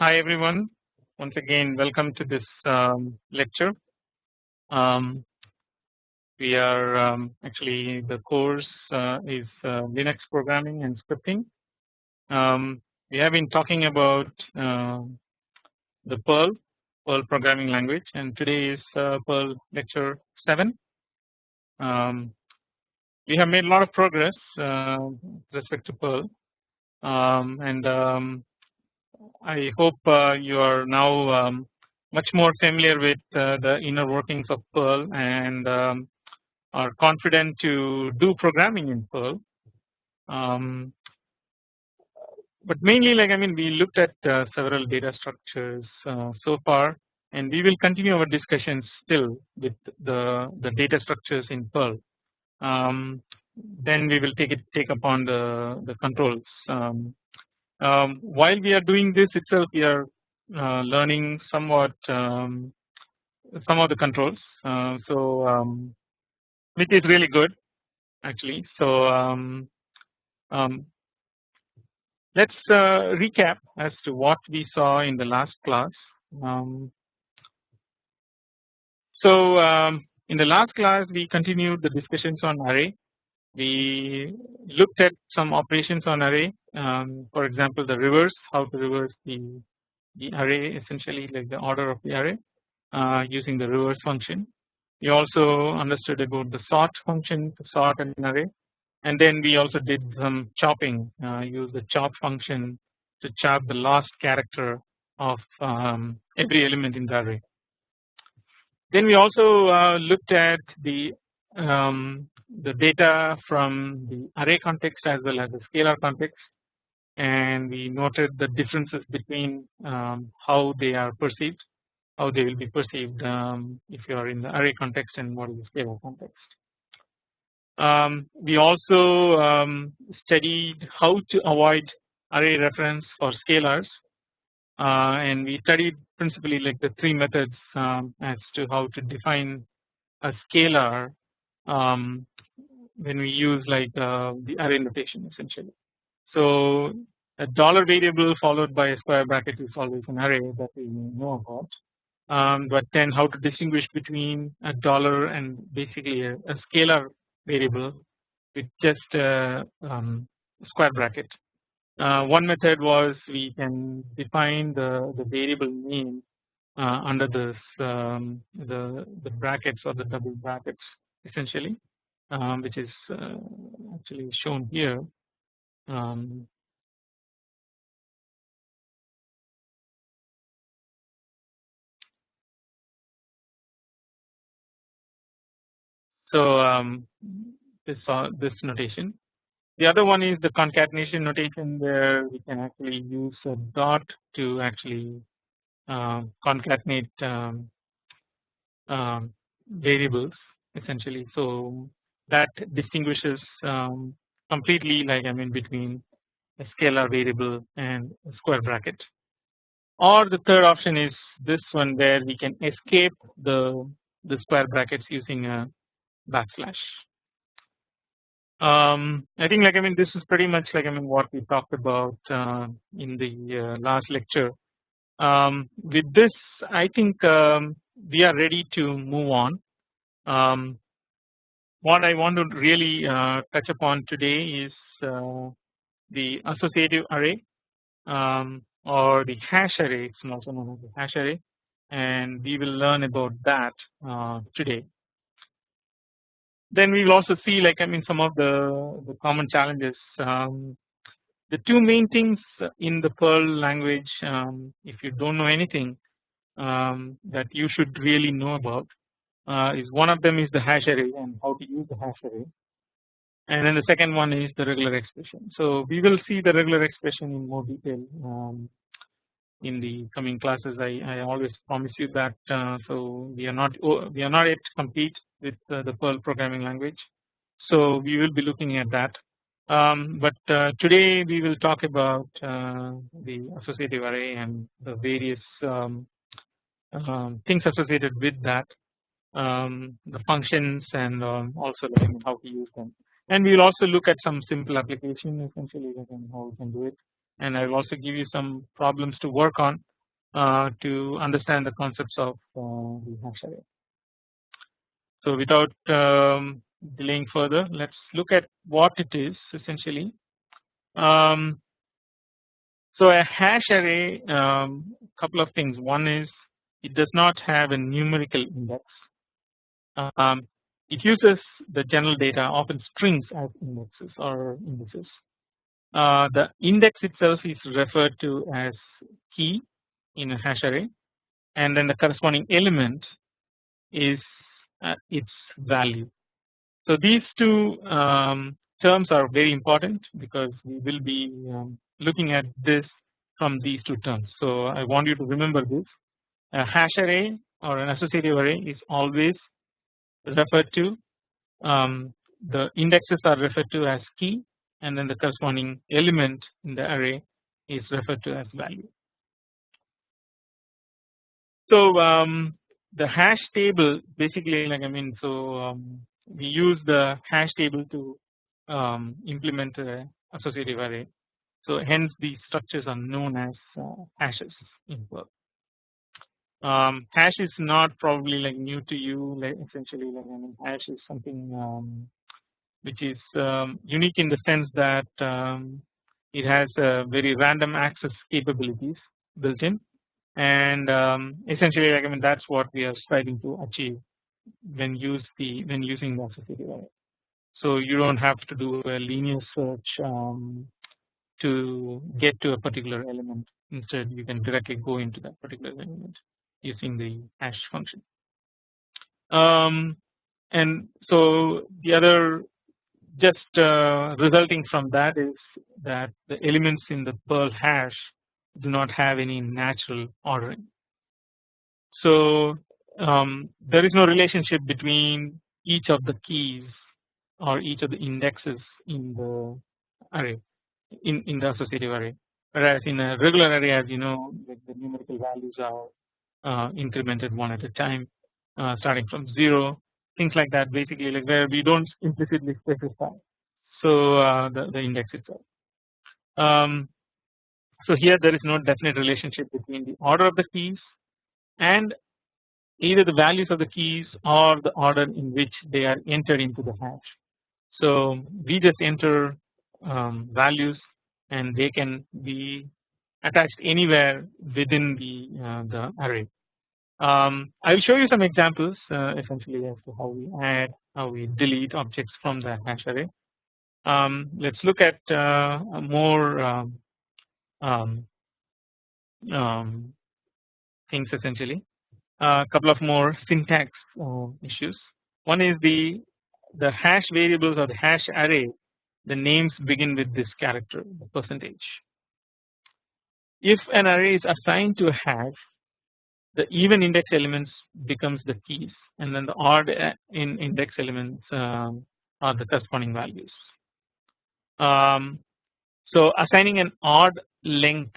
Hi everyone once again welcome to this um, lecture. Um, we are um, actually the course uh, is uh, Linux programming and scripting. Um, we have been talking about uh, the Perl Perl programming language and today is uh, Perl lecture 7. Um, we have made a lot of progress uh, with respect to Perl and I hope uh, you are now um, much more familiar with uh, the inner workings of Perl and um, are confident to do programming in Perl. Um, but mainly like I mean we looked at uh, several data structures uh, so far and we will continue our discussions still with the, the data structures in Perl. Um, then we will take it take upon the, the controls um, um, while we are doing this itself we are uh, learning somewhat um, some of the controls. Uh, so um, which is really good actually. So um, um, let's uh, recap as to what we saw in the last class. Um, so in the last class we continued the discussions on array we looked at some operations on array um, for example the reverse how to reverse the, the array essentially like the order of the array uh, using the reverse function. We also understood about the sort function to sort an array and then we also did some chopping uh, use the chop function to chop the last character of um, every element in the array. Then we also uh, looked at the um, the data from the array context as well as the scalar context and we noted the differences between um, how they are perceived how they will be perceived um, if you are in the array context and what is the scalar context. Um, we also um, studied how to avoid array reference for scalars uh, and we studied principally like the three methods um, as to how to define a scalar um, when we use like uh, the array notation essentially. So a dollar variable followed by a square bracket is always an array that we know about. Um, but then how to distinguish between a dollar and basically a, a scalar variable with just a um, square bracket. Uh, one method was we can define the, the variable name uh, under this um, the the brackets or the double brackets essentially um, which is uh, actually shown here. Um, so um, this uh, this notation. The other one is the concatenation notation where we can actually use a dot to actually uh, concatenate um, um, variables essentially. So that distinguishes um, completely like I mean between a scalar variable and square bracket or the third option is this one where we can escape the the square brackets using a backslash. Um, I think like I mean this is pretty much like I mean what we talked about uh, in the uh, last lecture. Um, with this I think um, we are ready to move on. Um, what I want to really uh, touch upon today is uh, the associative array um, or the hash array it's also known as the hash array and we will learn about that uh, today. Then we will also see like I mean some of the, the common challenges um, the two main things in the Perl language um, if you don't know anything um, that you should really know about uh, is one of them is the hash array and how to use the hash array and then the second one is the regular expression. So we will see the regular expression in more detail um, in the coming classes. I, I always promise you that. Uh, so we are not oh, we are not yet complete with uh, the Perl programming language. So we will be looking at that. Um, but uh, today we will talk about uh, the associative array and the various um, um, things associated with that um, the functions and um, also how to use them. And we will also look at some simple application essentially and how we can do it. and I will also give you some problems to work on uh, to understand the concepts of uh, the hash array. So without um, delaying further let us look at what it is essentially. Um, so a hash array um, couple of things one is it does not have a numerical index. Um, it uses the general data often strings as indexes or indices. Uh, the index itself is referred to as key in a hash array and then the corresponding element is uh, its value. So these two um, terms are very important because we will be um, looking at this from these two terms. So I want you to remember this a hash array or an associative array is always referred to um, the indexes are referred to as key and then the corresponding element in the array is referred to as value. So um, the hash table basically like I mean so um, we use the hash table to um, implement a associative array. So hence these structures are known as uh, hashes in Perl. Um, hash is not probably like new to you like essentially like I mean hash is something um, which is um, unique in the sense that um, it has uh, very random access capabilities built in. And um, essentially like I mean that's what we are striving to achieve when use the when using the array. So you don't have to do a linear search um, to get to a particular element. Instead you can directly go into that particular element using the hash function. Um, and so the other just uh, resulting from that is that the elements in the Perl hash do not have any natural ordering. So um, there is no relationship between each of the keys or each of the indexes in the array in, in the associative array whereas in a regular array as you know like the numerical values are uh, incremented one at a time uh, starting from 0 things like that basically like where we don't implicitly specify so uh, the, the index itself. Um, so here there is no definite relationship between the order of the keys and either the values of the keys or the order in which they are entered into the hash. So we just enter um, values and they can be attached anywhere within the uh, the array. Um, I will show you some examples uh, essentially as to how we add, how we delete objects from the hash array. Um, let's look at uh, more um, um, um things essentially. A couple of more syntax uh, issues. One is the the hash variables or the hash array. The names begin with this character, the percentage. If an array is assigned to a hash, the even index elements becomes the keys, and then the odd uh, in index elements um, are the corresponding values. Um, so assigning an odd length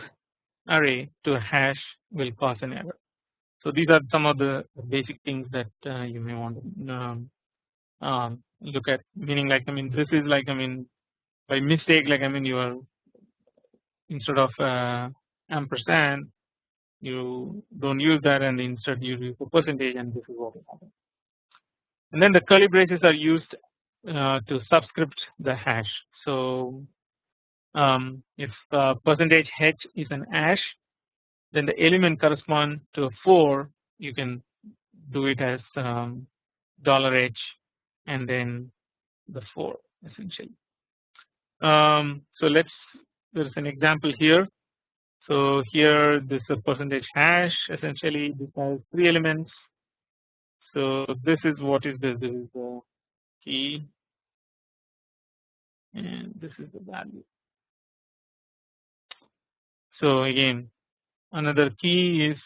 array to a hash will cause an error. So these are some of the basic things that uh, you may want to um, um, look at meaning like I mean this is like I mean by mistake like I mean you are instead of uh, ampersand you don't use that and instead you use a percentage and this is what will happen. And then the curly braces are used uh, to subscript the hash. So um, if uh, percentage h is an hash then the element correspond to a 4 you can do it as um, dollar $h and then the 4 essentially. Um, so let's there is an example here. So here this is a percentage hash essentially this has three elements. So this is what is this this is the key and this is the value. So again another key is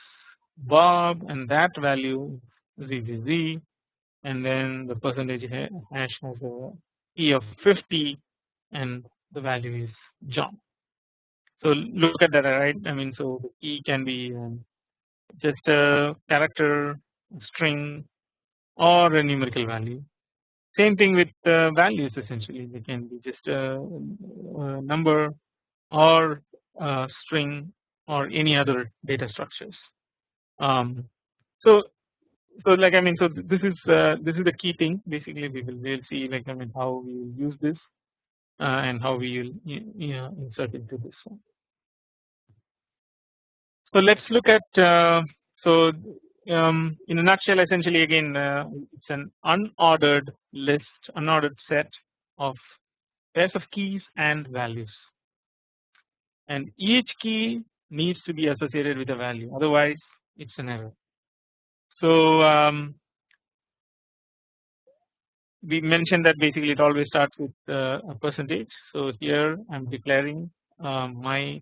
Bob and that value ZZZ and then the percentage hash has a key of 50 and the value is John. So look at that right I mean so key can be um, just a character string or a numerical value same thing with uh, values essentially they can be just a, a number or a string or any other data structures. Um, so so like I mean so this is uh, this is the key thing basically we will we'll see like I mean how we will use this uh, and how we will you know, insert into this one. So let's look at uh, so um, in a nutshell essentially again uh, it's an unordered list unordered set of pairs of keys and values and each key needs to be associated with a value otherwise it's an error. So um, we mentioned that basically it always starts with uh, a percentage. So here I am declaring um, my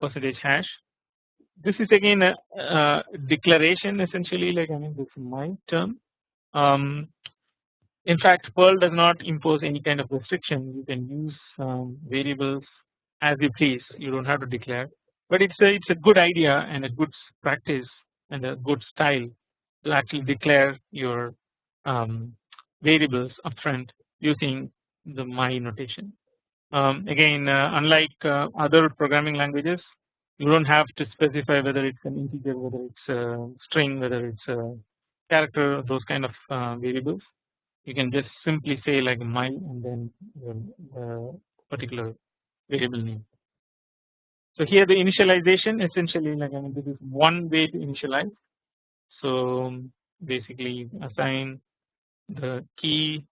percentage hash. This is again a, a, declaration essentially like I mean this is my term. Um, in fact Perl does not impose any kind of restriction you can use um, variables as you please you do not have to declare but it's a it's a good idea and a good practice and a good style to actually declare your um, variables upfront using the my notation. Um, again uh, unlike uh, other programming languages you do not have to specify whether it's an integer whether it's a string whether it's a character those kind of uh, variables you can just simply say like my and then the particular variable name. So here the initialization essentially like I mean this is one way to initialize. So basically assign the key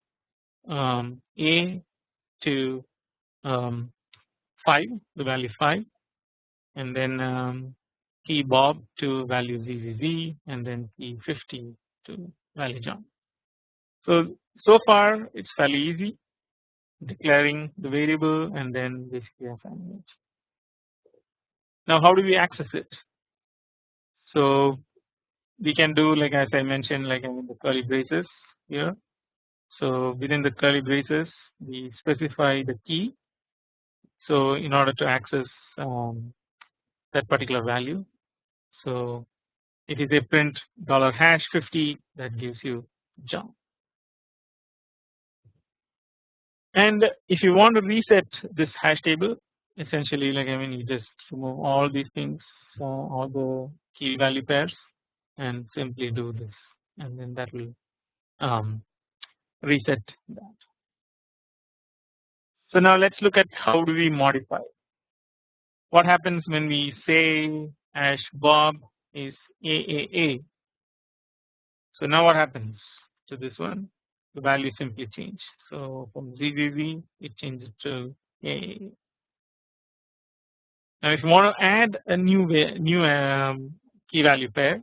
um, A to um, 5 the value 5 and then um, key Bob to value ZZZ and then key 50 to value John. So so far it's fairly easy declaring the variable and then basically assigning it. Now how do we access it? So we can do like as I mentioned like in the curly braces here. So within the curly braces we specify the key. So in order to access um, that particular value. So it is a print dollar hash 50 that gives you John. And if you want to reset this hash table essentially like I mean you just remove all these things uh, all the key value pairs and simply do this and then that will um, reset that. So now let's look at how do we modify what happens when we say hash bob is AAA. So now what happens to this one the value simply change so from ZZZ it changes to AAA. Now if you want to add a new new um, key value pair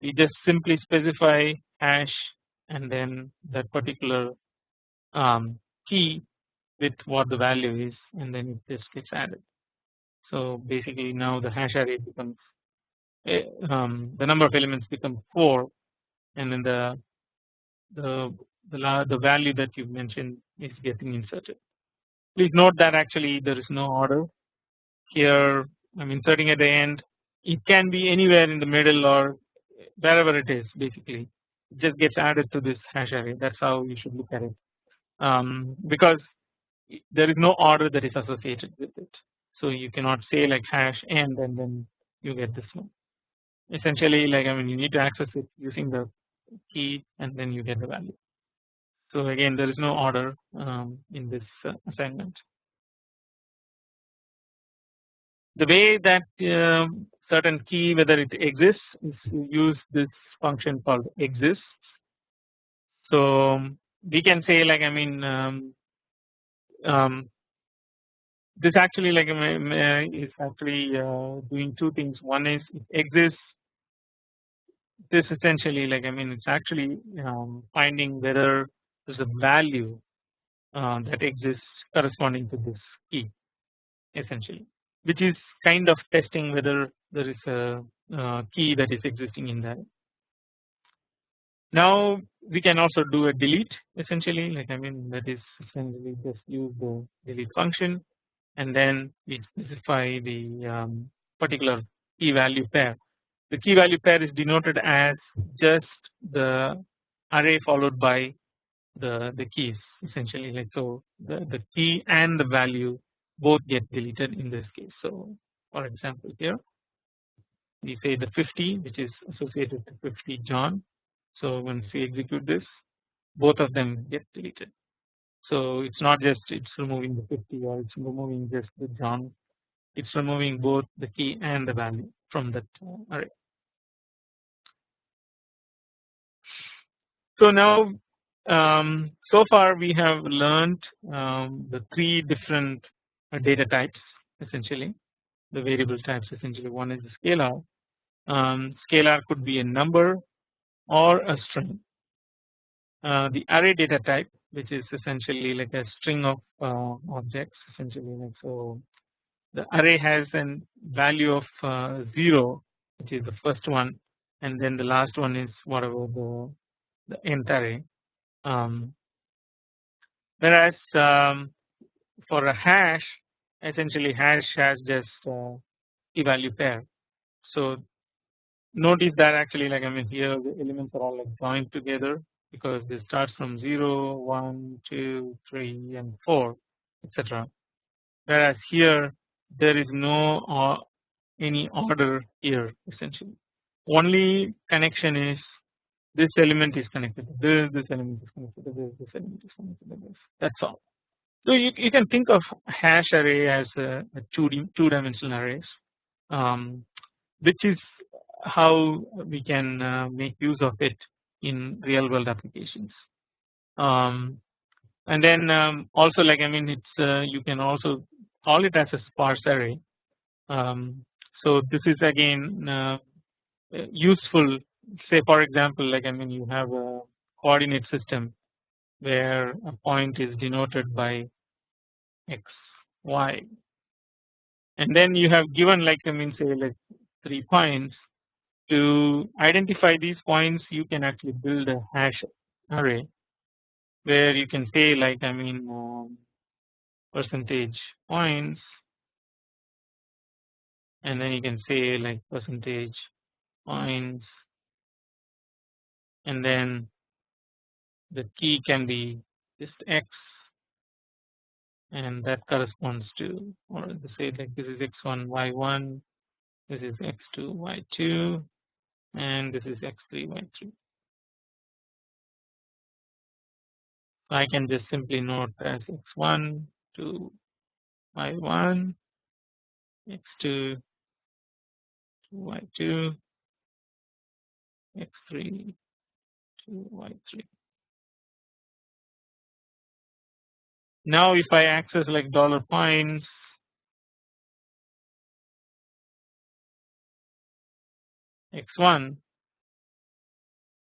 we just simply specify hash and then that particular um, key with what the value is and then it just gets added. So basically now the hash array becomes eh, um, the number of elements become 4 and then the the the, the value that you mentioned is getting inserted. Please note that actually there is no order here. I am inserting at the end. It can be anywhere in the middle or wherever it is basically. It just gets added to this hash array. That is how you should look at it. Um, because there is no order that is associated with it. So you cannot say like hash and and then you get this one essentially like I mean you need to access it using the key and then you get the value. So again there is no order um, in this uh, assignment the way that uh, certain key whether it exists is use this function called exists. So we can say like I mean um, um, this actually like is actually uh, doing two things. One is it exists. This essentially like I mean it's actually um, finding whether there's a value uh, that exists corresponding to this key essentially which is kind of testing whether there is a, a key that is existing in there. Now we can also do a delete essentially. Like I mean that is essentially just use the delete function and then we specify the um, particular key value pair. The key value pair is denoted as just the array followed by the the keys essentially like so the, the key and the value both get deleted in this case. So for example here we say the 50 which is associated to 50 John. So once we execute this both of them get deleted. So it's not just it's removing the 50 or it's removing just the John it's removing both the key and the value from that uh, array. So now um, so far we have learned um, the three different uh, data types essentially. The variable types essentially one is a scalar. Um, scalar could be a number or a string. Uh, the array data type which is essentially like a string of uh, objects essentially like so the array has an value of uh, 0 which is the first one and then the last one is whatever the the nth array. Um, whereas um, for a hash essentially hash has just uh, key value pair. So notice that actually like I mean here the elements are all like joined together because this starts from 0 1 2 3 and 4 etc whereas here there is no uh, any order here essentially. Only connection is this element is connected to this this element is connected to this this element is connected to this. That's all. So you, you can think of hash array as a, a two two dimensional arrays um, which is how we can uh, make use of it in real world applications. Um, and then um, also like I mean it's uh, you can also call it as a sparse array. Um, so this is again uh, useful. Say for example like I mean you have a coordinate system where a point is denoted by x y. And then you have given like I mean say like 3 points to identify these points you can actually build a hash array where you can say like I mean um, percentage points. And then you can say like percentage points. And then the key can be just x. And that corresponds to or say like this is x1 y1 this is x2 y2 and this is x3 y3 I can just simply note as x1 to y1 x2 to y2 x3 to y3 now if I access like dollar points x1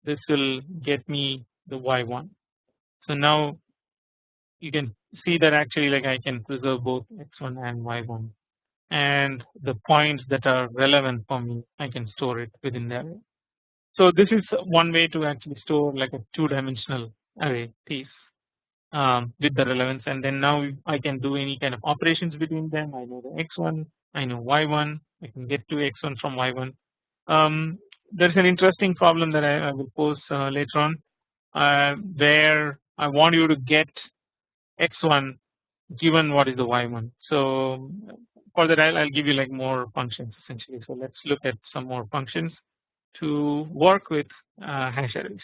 this will get me the y1 so now you can see that actually like I can preserve both x1 and y1 and the points that are relevant for me I can store it within the array. So this is one way to actually store like a two dimensional array piece um, with the relevance. And then now I can do any kind of operations between them. I know the x1 I know y1 I can get to x1 from y1 um, there is an interesting problem that I, I will pose uh, later on uh, where I want you to get x1 given what is the y1 so for that I'll, give you like more functions essentially so let's look at some more functions to work with uh, hash arrays.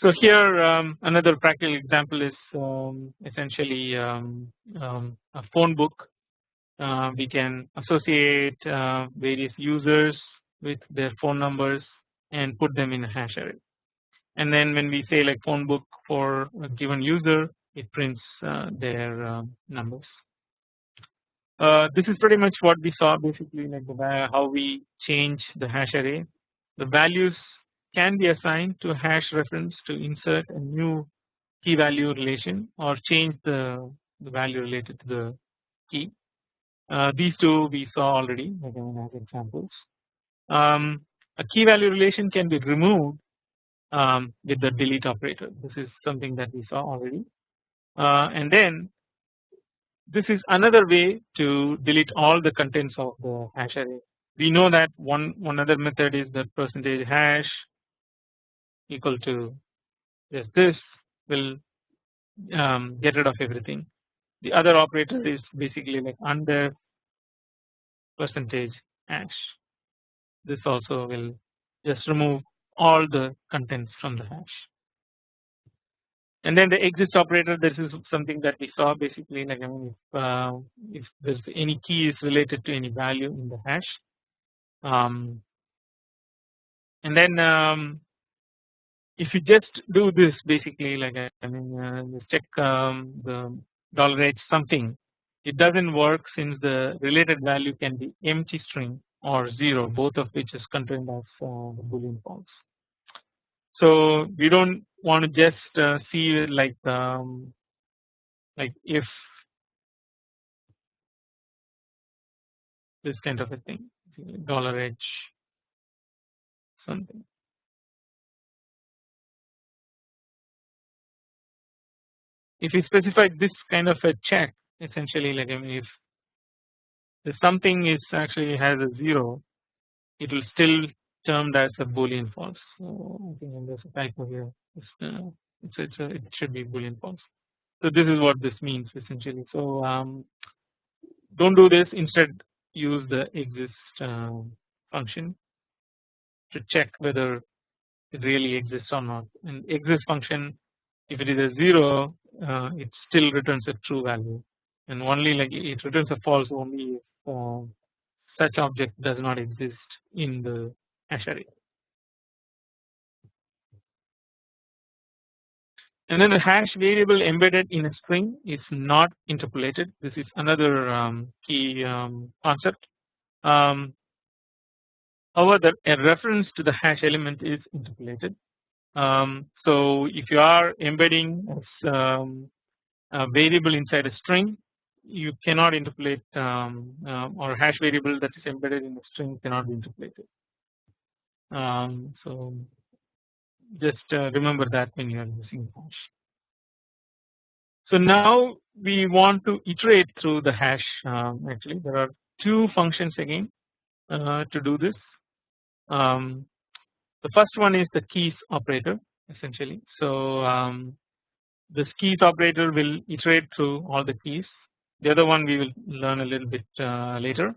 So here um, another practical example is um, essentially um, um a phone book. Uh, we can associate uh, various users with their phone numbers and put them in a hash array. And then when we say like phone book for a given user, it prints uh, their um, numbers. Uh, this is pretty much what we saw basically like the, how we change the hash array. The values can be assigned to hash reference to insert a new key value relation or change the, the value related to the key. Uh, these two we saw already again as examples. Um, a key value relation can be removed um, with the delete operator. This is something that we saw already. Uh, and then this is another way to delete all the contents of the hash array. We know that one one other method is that percentage hash equal to just this will um, get rid of everything. The other operator is basically like undef percentage hash. This also will just remove all the contents from the hash. And then the exist operator this is something that we saw basically like I mean if, uh, if there's any key is related to any value in the hash um, and then um, if you just do this basically like I mean uh, check um, the dollar h something it doesn't work since the related value can be empty string or 0 both of which is contained of uh, boolean false. So we don't want to just uh, see like um, like if this kind of a thing dollar h something if you specify this kind of a check essentially like I mean if the something is actually has a 0 it will still termed as a boolean false. So I think there's a typo here it's, uh, it's, it's a, it should be boolean false. So this is what this means essentially. So um, don't do this. Instead use the exist uh, function to check whether it really exists or not. And exist function if it is a 0 uh, it still returns a true value and only like it returns a false only if uh, such object does not exist in the hash array. And then the hash variable embedded in a string is not interpolated. This is another um, key um, concept. Um, however, a reference to the hash element is interpolated. Um, so if you are embedding um, a variable inside a string, you cannot interpolate um, uh, or hash variable that is embedded in the string cannot be interpolated. Um, so just uh, remember that when you are using hash. So now we want to iterate through the hash um, actually there are two functions again uh, to do this. Um, the first one is the keys operator essentially. So um, this keys operator will iterate through all the keys the other one we will learn a little bit uh, later.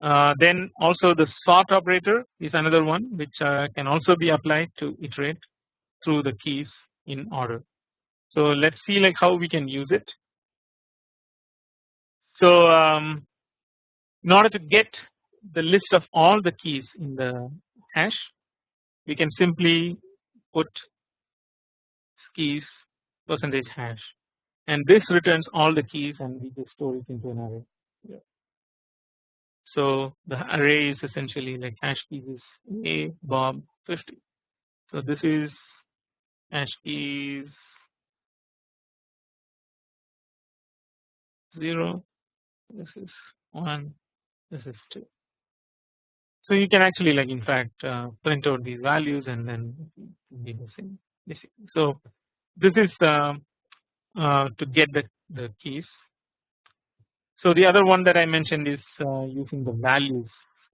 Uh, then also the sort operator is another one which uh, can also be applied to iterate through the keys in order. So let's see like how we can use it. So um, in order to get the list of all the keys in the hash we can simply put keys percentage hash and this returns all the keys and we just store it into an array. Yeah. So the array is essentially like hash keys is a bob 50. So this is hash keys 0 this is 1 this is 2 so you can actually like in fact uh, print out these values and then be the same so this is uh, uh, to get the, the keys. So the other one that I mentioned is uh, using the values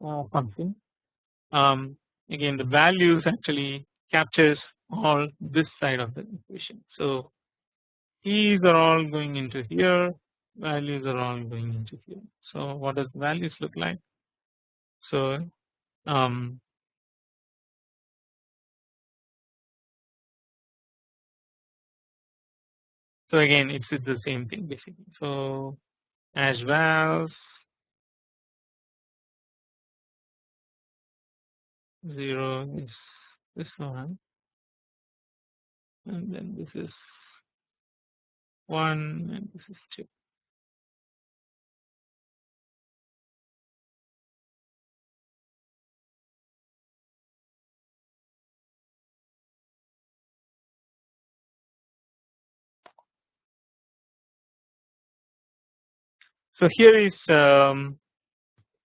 uh, function. Um, again the values actually captures all this side of the equation. So keys are all going into here, values are all going into here. So what does values look like? So um, So again it's the same thing basically. So as well zero is this one and then this is one and this is two. So here is um,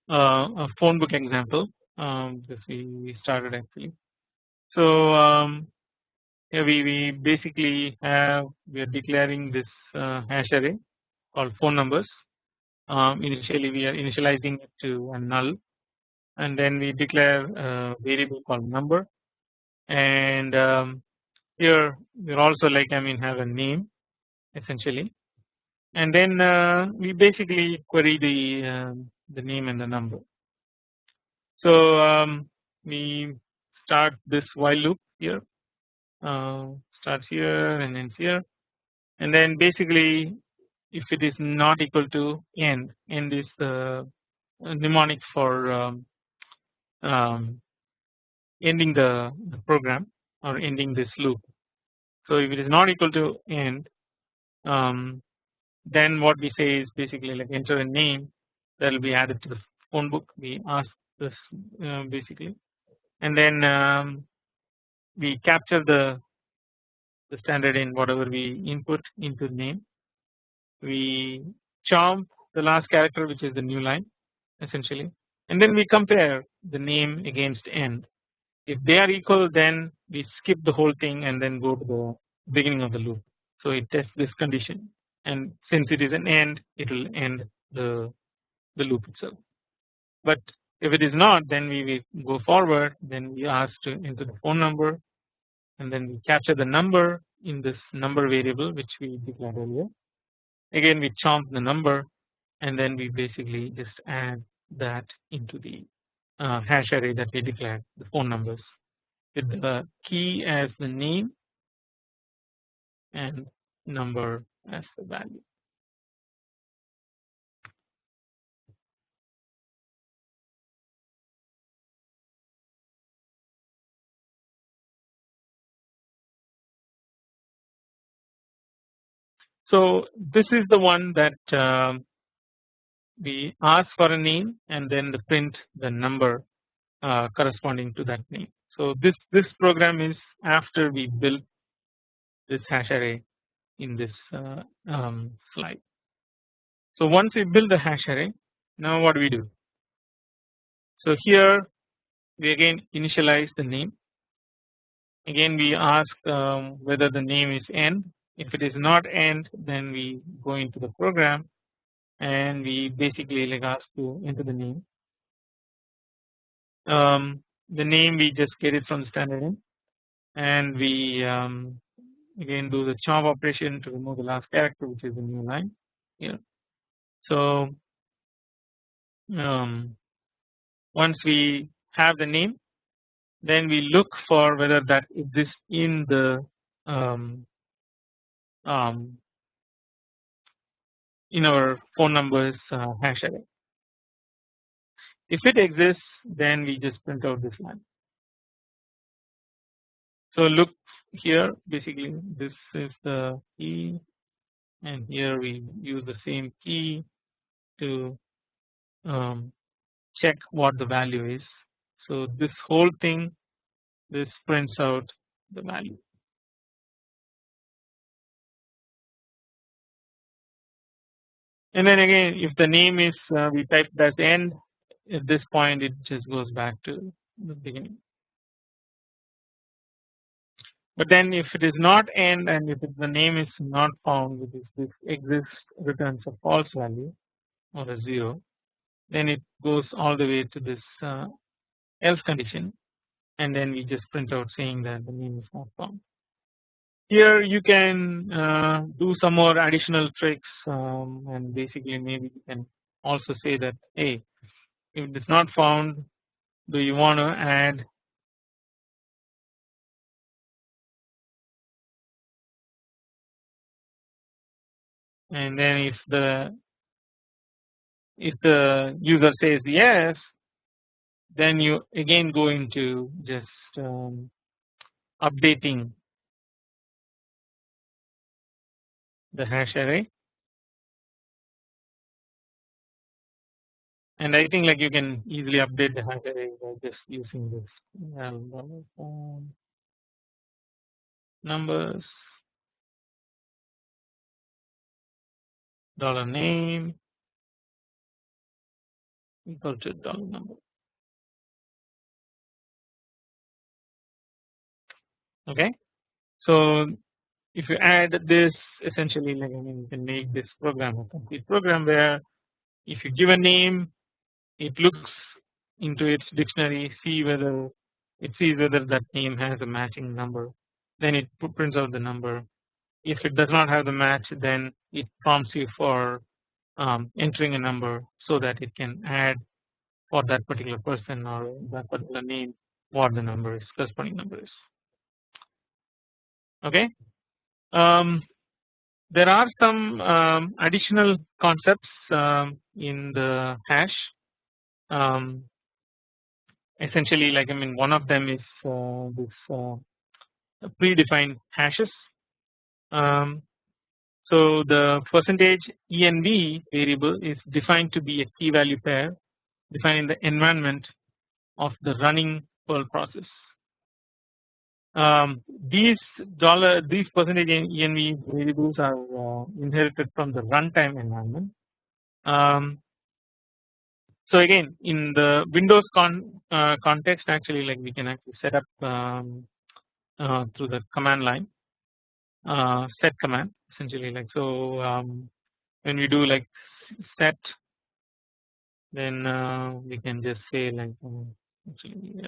uh, a phone book example um, this we started actually. So um, here we, we basically have we are declaring this uh, hash array called phone numbers. Um, initially we are initializing it to a null and then we declare a variable called number and um, here we are also like I mean have a name essentially and then uh, we basically query the uh, the name and the number. So um, we start this while loop here uh, starts here and ends here and then basically if it is not equal to end end is the mnemonic for um, um, ending the, the program or ending this loop. So if it is not equal to end um, then what we say is basically like enter a name that will be added to the phone book. We ask this uh, basically. And then um, we capture the the standard in whatever we input into the name. We chomp the last character which is the new line essentially. And then we compare the name against end. If they are equal then we skip the whole thing and then go to the beginning of the loop. So it tests this condition and since it is an end it will end the the loop itself. But if it is not then we go forward then we ask to enter the phone number and then we capture the number in this number variable which we declared earlier. Again we chomp the number and then we basically just add that into the uh, hash array that we declared the phone numbers with the key as the name and number as the value. So this is the one that um, we ask for a name and then the print the number uh, corresponding to that name. So this this program is after we build this hash array in this uh, um, slide. So once we build the hash array now what do we do? So here we again initialize the name again we ask um, whether the name is end if it is not end then we go into the program and we basically like ask to enter the name. Um, the name we just get it from standard in and we um, again do the chop operation to remove the last character which is the new line here. So um, once we have the name then we look for whether that exists in the um, um, in our phone numbers uh, hash array. If it exists then we just print out this line. So look here basically this is the key and here we use the same key to um, check what the value is. So this whole thing this prints out the value. And then again if the name is uh, we type as end at this point it just goes back to the beginning. But then if it is not end and if the name is not found which is this exists returns a false value or a 0 then it goes all the way to this uh, else condition and then we just print out saying that the name is not found. Here you can uh, do some more additional tricks um, and basically maybe you can also say that hey if it is not found do you want to add and then if the if the user says yes then you again go into just um, updating the hash array. And I think like you can easily update the hash array by just using this numbers dollar name. Equal to dollar number. Okay, so if you add this essentially like I mean you can make this program a complete program where if you give a name it looks into its dictionary see whether it sees whether that name has a matching number. Then it prints out the number if it does not have the match then it prompts you for um, entering a number so that it can add for that particular person or that particular name what the number is corresponding number is okay. Um, there are some um, additional concepts um, in the hash um, essentially like I mean one of them is uh, this uh, predefined hashes. Um, so the percentage env variable is defined to be a key value pair defined in the environment of the running Perl process. Um, these dollar these percentage env variables are uh, inherited from the runtime environment. Um, so again in the Windows con, uh, context actually like we can actually set up um, uh, through the command line uh, set command essentially like so um, when we do like set then uh, we can just say like um, actually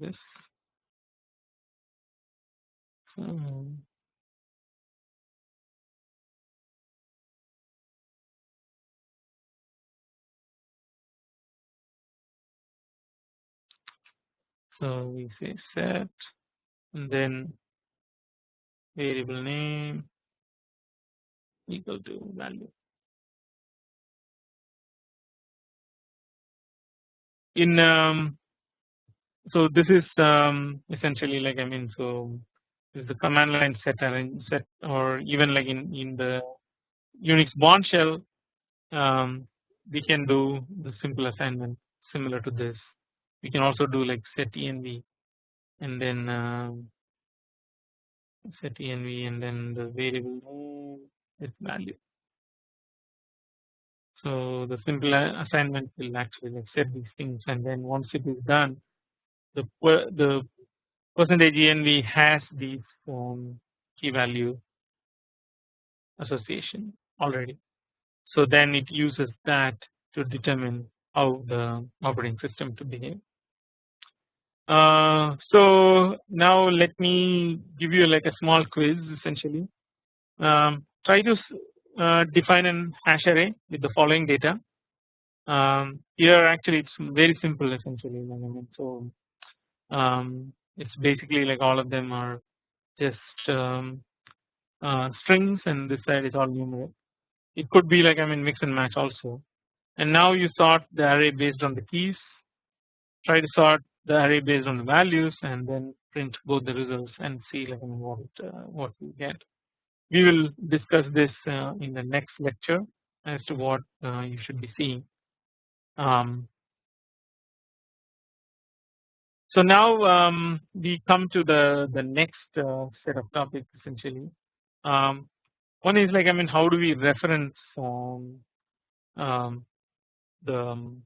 this. So so we say set and then variable name equal to value. In um, so this is um, essentially like I mean so this is the command line set set or even like in in the Unix Bourne shell um, we can do the simple assignment similar to this. We can also do like set env and then uh, set env and then the variable its value. So the simple assignment will actually like set these things and then once it is done the the percentage env has these um, key value association already. So then it uses that to determine how the operating system to behave uh, so now let me give you like a small quiz essentially. Um, try to uh, define an hash array with the following data. Um, here actually it's very simple essentially. So um, it's basically like all of them are just um, uh, strings and this side is all numeric. It could be like I mean mix and match also. And now you sort the array based on the keys. Try to sort the array based on the values and then print both the results and see like what uh, what we get. We will discuss this uh, in the next lecture as to what uh, you should be seeing. Um, so now um, we come to the the next uh, set of topics essentially. Um, one is like I mean how do we reference um, um, the um,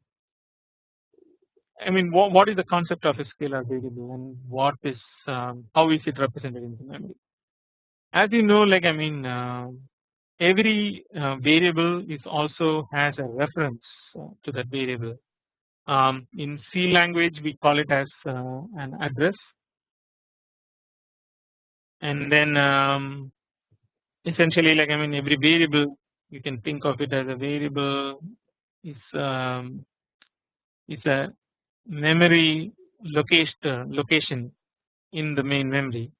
I mean what, what is the concept of a scalar variable and what is um, how is it represented in the memory. As you know like I mean uh, every uh, variable is also has a reference uh, to that variable. Um, in C language we call it as uh, an address and then um, essentially like I mean every variable you can think of it as a variable is um, is a memory location location in the main memory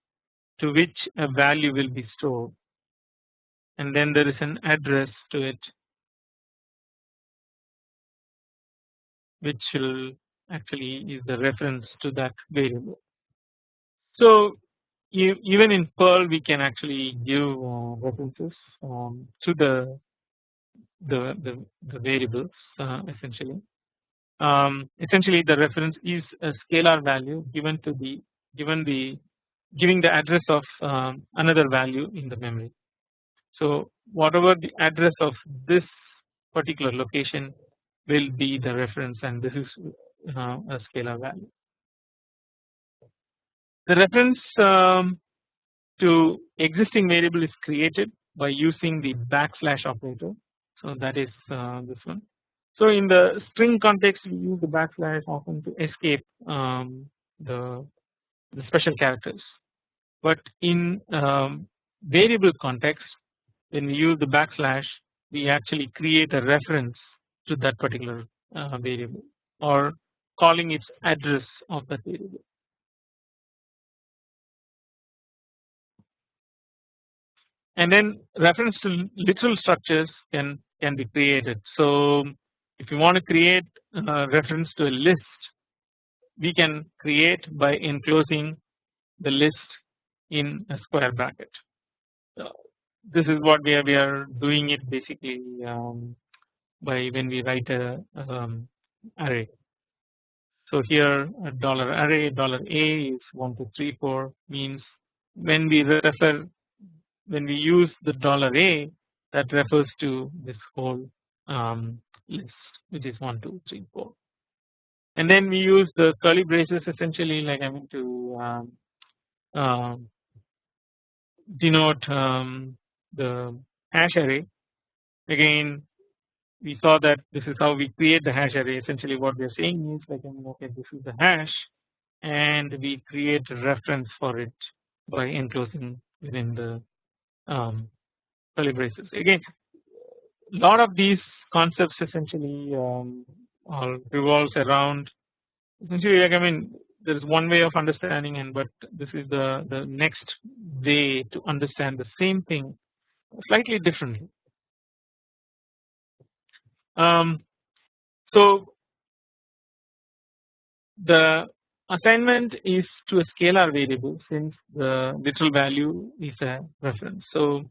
to which a value will be stored and then there is an address to it which will actually is the reference to that variable. So even in Perl we can actually give uh, references to the the the, the variables uh, essentially um, essentially the reference is a scalar value given to the given the giving the address of um, another value in the memory. So whatever the address of this particular location will be the reference and this is uh, a scalar value. The reference um, to existing variable is created by using the backslash operator. So that is uh, this one. So in the string context we use the backslash often to escape um, the, the special characters but in um, variable context when we use the backslash we actually create a reference to that particular uh, variable or calling its address of that variable. And then reference to literal structures can can be created. So if you want to create a reference to a list we can create by enclosing the list in a square bracket. So this is what we are, we are doing it basically um, by when we write a um, array. So here a dollar array dollar a is 1 2 3 4 means when we refer when we use the dollar a that refers to this whole um, list which is 1 2 3 4 and then we use the curly braces essentially like I mean to um, uh, denote um, the hash array. Again we saw that this is how we create the hash array. Essentially what we are saying is like I mean okay this is the hash and we create a reference for it by enclosing within the um, curly braces. Again lot of these concepts essentially um, all revolves around essentially like I mean there is one way of understanding and but this is the the next way to understand the same thing slightly differently. Um, so the assignment is to a scalar variable since the literal value is a reference. So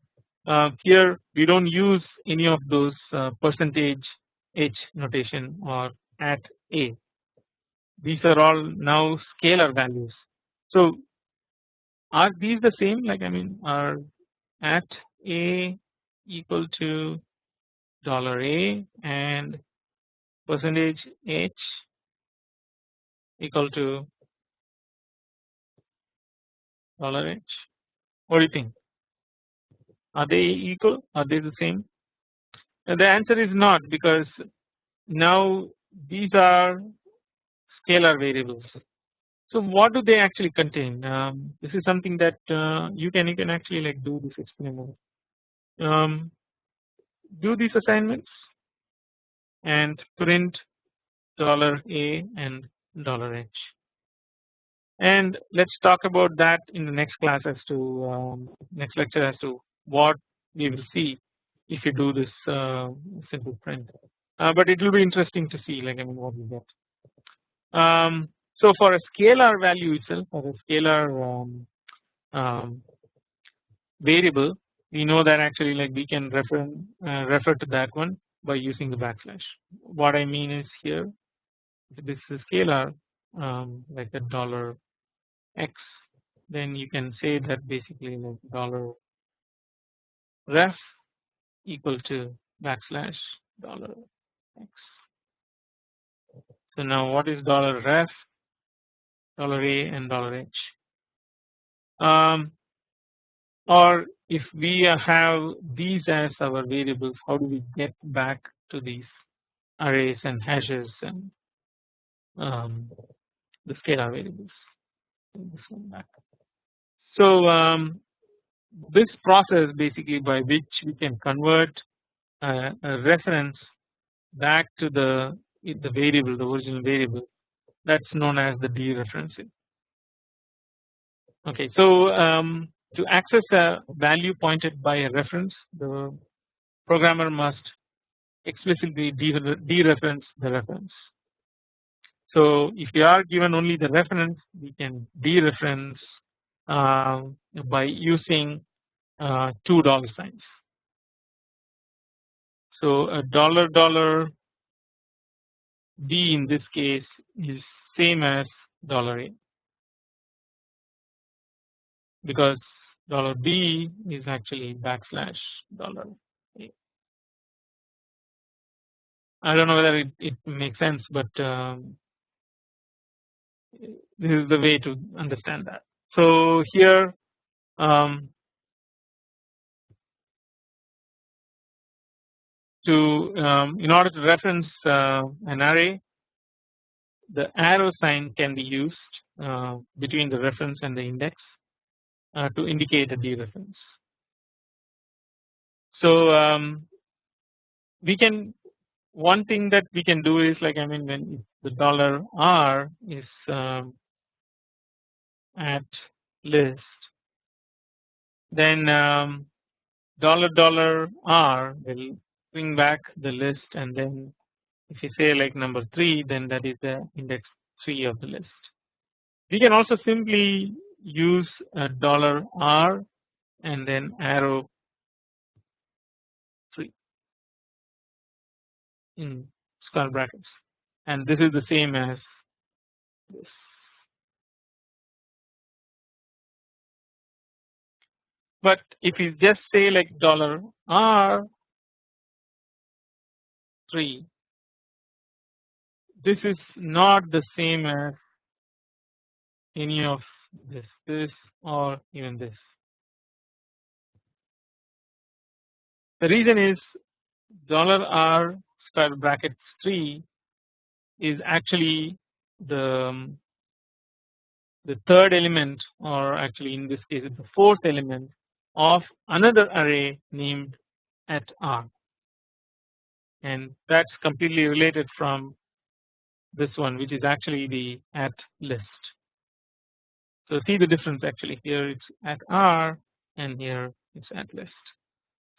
here we don't use any of those uh, percentage h notation or at a. These are all now scalar values. So are these the same? Like I mean are at a equal to dollar a and percentage h equal to dollar h? What do you think are they equal are they the same and the answer is not because now these are scalar variables. So what do they actually contain? Um, this is something that uh, you can you can actually like do this experiment. Um, do these assignments and print dollar a and dollar h and let's talk about that in the next class as to um, next lecture as to what we will see if you do this uh, simple print uh, but it will be interesting to see like I mean what we get um, so for a scalar value itself or a scalar um, um, variable we know that actually like we can refer uh, refer to that one by using the backslash. What I mean is here this is scalar um, like a dollar x then you can say that basically like dollar ref equal to backslash dollar x so now what is dollar ref, dollar a and dollar h. Um, or if we have these as our variables, how do we get back to these arrays and hashes and um, the scalar variables? So um, this process basically by which we can convert a reference back to the the variable the original variable that is known as the dereferencing. Okay, so um, to access a value pointed by a reference the programmer must explicitly dereference the reference. So if we are given only the reference we can dereference uh, by using uh, two dollar signs. So a dollar dollar B in this case is same as dollar $a because dollar $b is actually backslash dollar $a. I don't know whether it, it makes sense but um, this is the way to understand that. So here um, to um, in order to reference uh, an array the arrow sign can be used uh, between the reference and the index uh, to indicate a dereference. So um, we can one thing that we can do is like I mean when the dollar r is um, at list then um, dollar dollar r will bring back the list and then if you say like number 3 then that is the index 3 of the list. We can also simply use a dollar r and then arrow 3 in square brackets and this is the same as this. But if you just say like dollar r 3 this is not the same as any of this this or even this. The reason is dollar r square bracket 3 is actually the um, the third element or actually in this case it's the fourth element of another array named at r and that's completely related from this one which is actually the at list. So see the difference actually here it's at r and here it's at list.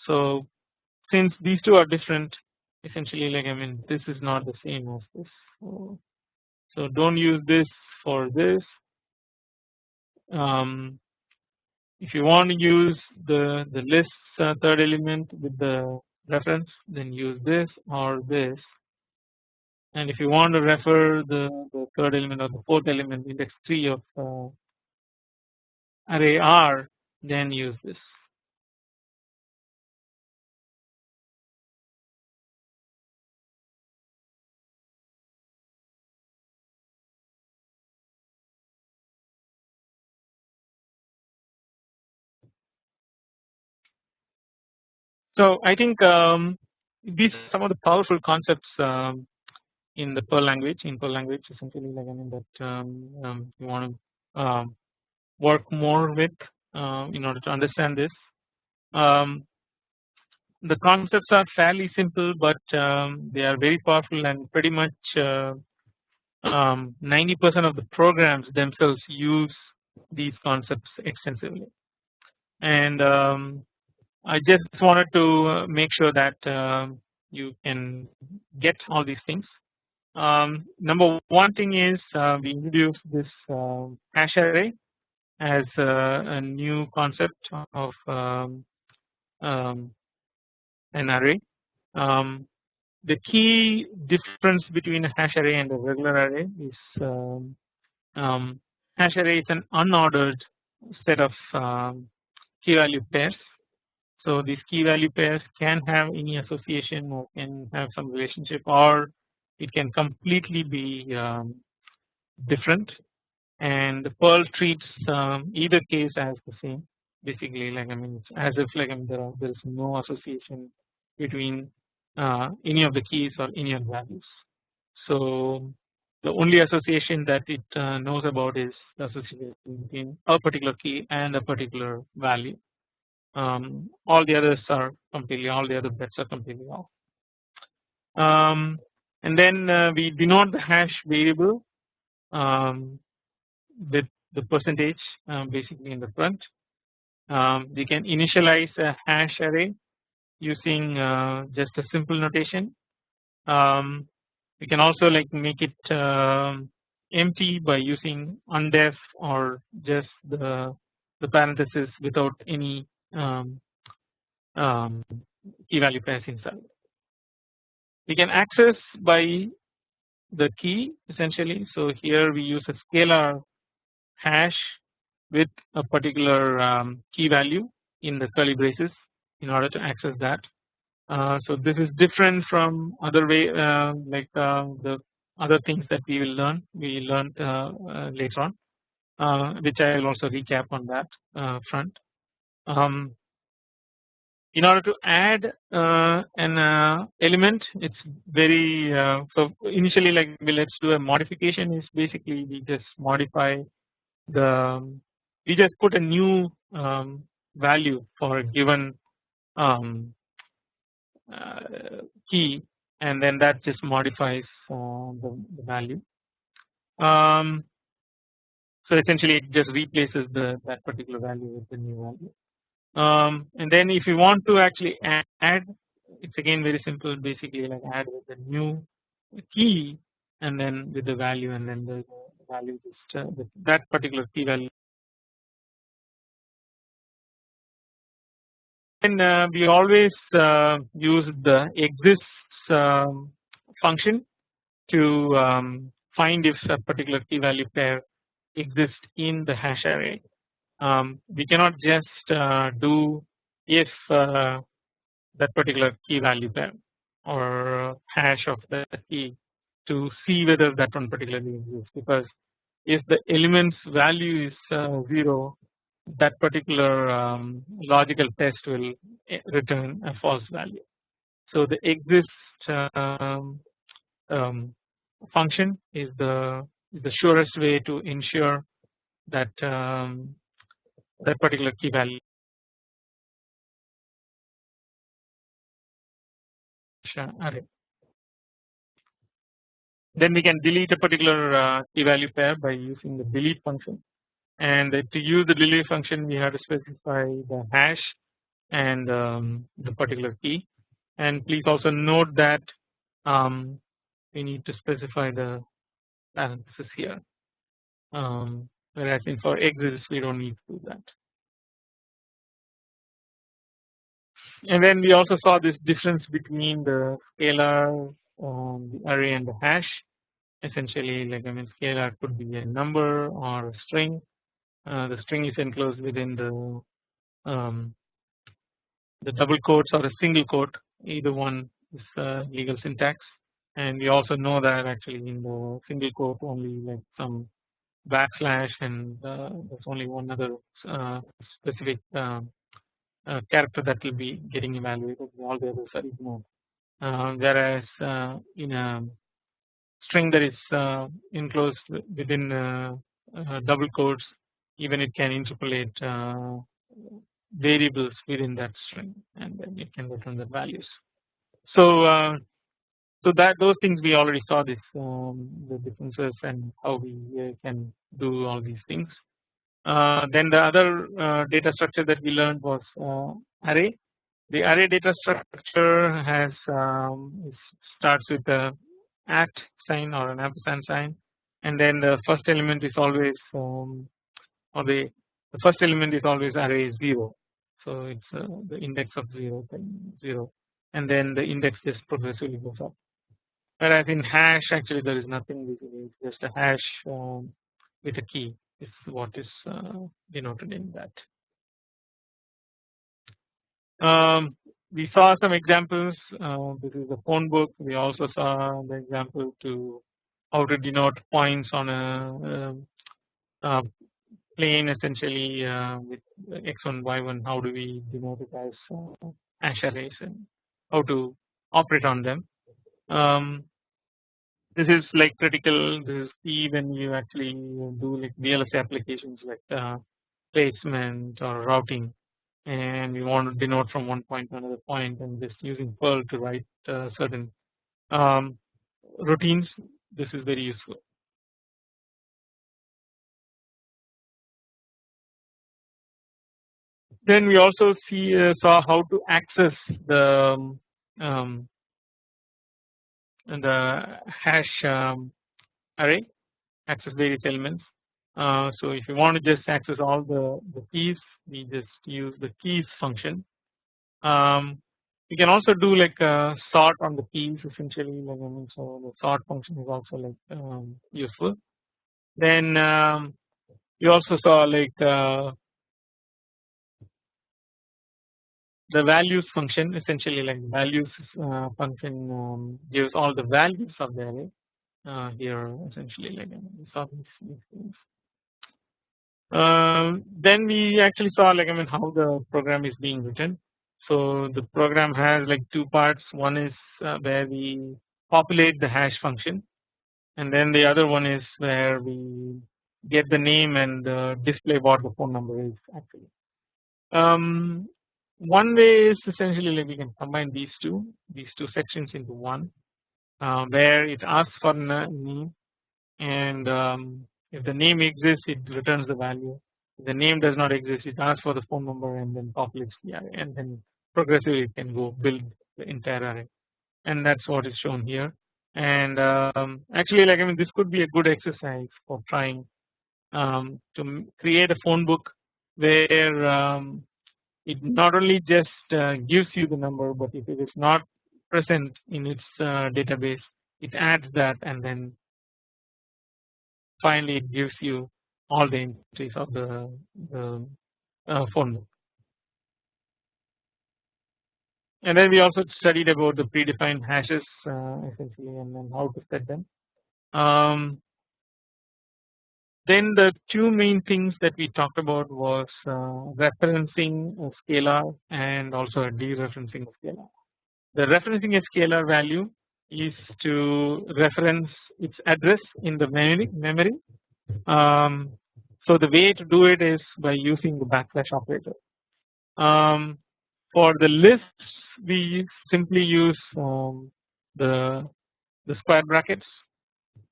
So since these two are different essentially like I mean this is not the same as this. So don't use this for this. Um, if you want to use the the list uh, third element with the reference then use this or this and if you want to refer the, the third element or the fourth element index 3 of uh, array R then use this. So I think um, these are some of the powerful concepts um, in the Perl language. In Perl language, essentially, like I mean that um, um, you want to um, work more with uh, in order to understand this. The concepts are fairly simple, but they are very powerful and pretty much 90% uh, of the programs themselves use these concepts extensively. And I just wanted to uh, make sure that you can get all these things um, number one thing is uh, we introduced this uh, hash array as uh, a new concept of um, um, an array. Um, the key difference between a hash array and a regular array is um, um, hash array is an unordered set of key value pairs. So these key value pairs can have any association or can have some relationship or it can completely be um, different and the Perl treats um, either case as the same basically like I mean as if like I mean, there, are, there is no association between uh, any of the keys or any of the values. So the only association that it uh, knows about is the association between a particular key and a particular value. Um, all the others are completely all the other bets are completely off. Um, and then uh, we denote the hash variable um, with the percentage uh, basically in the front. Um, we can initialize a hash array using uh, just a simple notation. Um, we can also like make it empty by using undef or just the the parenthesis without any um, um, key value pairs inside we can access by the key essentially. So here we use a scalar hash with a particular um, key value in the curly braces in order to access that. Uh, so this is different from other way uh, like uh, the other things that we will learn we learned uh, uh, later on uh, which I will also recap on that front. Um, in order to add uh, an uh, element it's very uh, so initially like we let's do a modification is basically we just modify the we just put a new um, value for a given um, uh, key and then that just modifies the, the, value. Um, so essentially it just replaces the that particular value with the new value. Um, and then if you want to actually add, it's again very simple basically like add with the new key and then with the value and then the value just uh, that particular key value and uh, we always uh, use the exists um, function to um, find if a particular key value pair exists in the hash array. Um, we cannot just uh, do if uh, that particular key value pair or hash of the key to see whether that one particularly exists because if the elements value is uh, 0 that particular um, logical test will eh, return a false value. So the exist um, um, function is the is the surest way to ensure that um, that particular key value array. Then we can delete a particular uh, key value pair by using the delete function. And to use the delete function we have to specify the hash and um, the particular key. And please also note that um, we need to specify the parenthesis here. Um, whereas in for exists we don't need to do that. And then we also saw this difference between the scalar um, the array and the hash. Essentially like I mean scalar could be a number or a string. Uh, the string is enclosed within the um, the double quotes or a single quote. Either one is uh, legal syntax. And we also know that actually in the single quote only like some backslash and uh, there's only one other uh, specific um, uh, character that will be getting evaluated all the others are ignored whereas in a string that is enclosed within double quotes even it can interpolate variables within that string and then it can return the values. So so that those things we already saw this um, the differences and how we uh, can do all these things. Uh, then the other uh, data structure that we learned was uh, array. The array data structure has um, starts with the at sign or an ampersand sign and then the first element is always um, or the, the first element is always array 0 so it's uh, the index of 0 0 and then the index just progressively goes up whereas in hash actually there is nothing it's just a hash um, with a key is what is uh, denoted in that. Um, we saw some examples uh, this is the phone book we also saw the example to how to denote points on a, a, um, a plane essentially uh, with x1 y1 how do we denote it as uh, hash arrays and how to operate on them. Um, this is like critical. This is key when you actually do like VLSI applications like uh, placement or routing. And you want to denote from one point to another point and just using Perl to write uh, certain um, routines. This is very useful. then we also see uh, saw how to access the um, the hash um, array access various elements. Uh, so if you want to just access all the, the keys we just use the keys function. Um, you can also do like a sort on the keys essentially so the sort function is also like um, useful. Then um, you also saw like uh, the values function essentially like values uh, function um, gives all the values of the array uh, here essentially like we saw these, these things. Uh, then we actually saw like I mean how the program is being written. So the program has like two parts. One is uh, where we populate the hash function, and then the other one is where we get the name and uh, display what the phone number is actually. Um, one way is essentially like we can combine these two these two sections into one uh, where it asks for name and um, if the name exists it returns the value. If the name does not exist it asks for the phone number and then populates the array and then progressively it can go build the entire array. And that is what is shown here. And um, actually like I mean this could be a good exercise for trying um, to create a phone book where um, it not only just uh, gives you the number but if it is not present in its uh, database it adds that and then finally it gives you all the entries of the, the uh, phone book. And then we also studied about the predefined hashes uh, essentially and then how to set them. Um, then the two main things that we talked about was uh, referencing a scalar and also dereferencing a scalar. The referencing a scalar value is to reference its address in the memory. memory. Um, so the way to do it is by using the backslash operator. Um, for the lists we simply use um, the the square brackets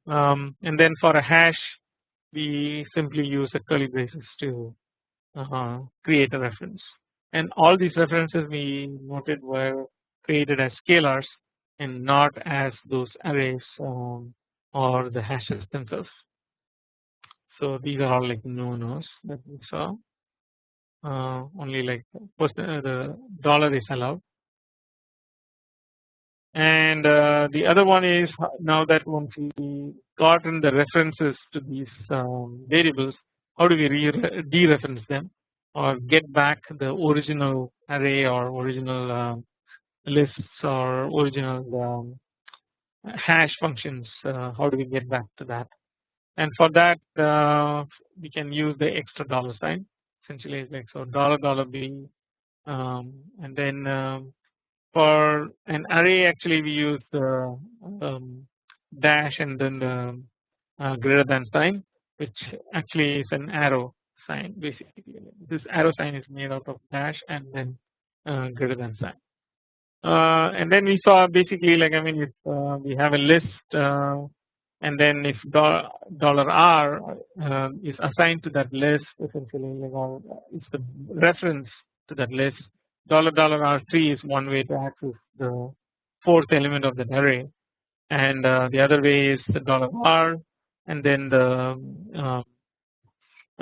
um, and then for a hash we simply use a curly braces to uh, create a reference. And all these references we noted were created as scalars and not as those arrays um, or the hashes themselves. So these are all like no nos that we saw. Uh, only like uh, the dollar is allowed and uh, the other one is now that once we gotten the references to these um, variables how do we dereference them? Or get back the original array or original um, lists or original um, hash functions uh, how do we get back to that? And for that uh, we can use the extra dollar sign essentially like so dollar dollar b um, and then um, for an array actually we use the um, dash and then the uh, greater than sign which actually is an arrow sign basically. This arrow sign is made out of dash and then uh, greater than sign. Uh, and then we saw basically like I mean if uh, we have a list uh, and then if dollar r uh, is assigned to that list essentially like or it's the reference to that list dollar dollar R3 is one way to access the fourth element of the array. And uh, the other way is the dollar R and then the uh,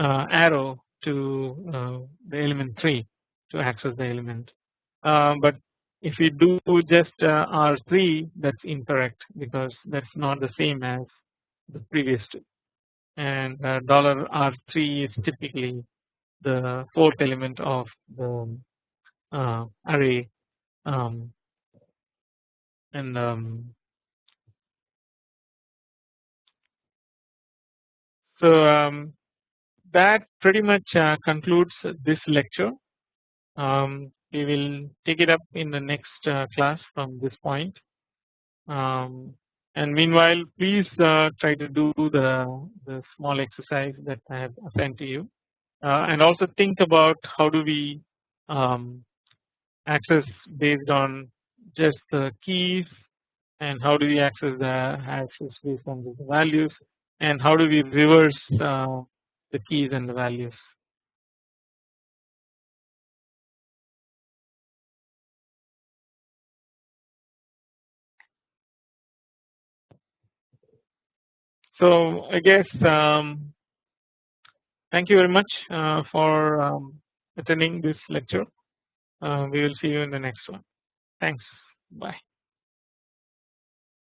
uh, arrow to uh, the element 3 to access the element. Uh, but if we do just uh, R3 that is incorrect because that is not the same as the previous two. And dollar R3 is typically the fourth element of the uh, array um, and um, so um, that pretty much uh, concludes this lecture. Um, we will take it up in the next uh, class from this point. Um, and meanwhile, please uh, try to do the, the small exercise that I have assigned to you, uh, and also think about how do we um, access based on just the keys and how do we access the access based on the values and how do we reverse uh, the keys and the values. So I guess um, thank you very much uh, for um, attending this lecture. Uh, we will see you in the next one. Thanks. Bye.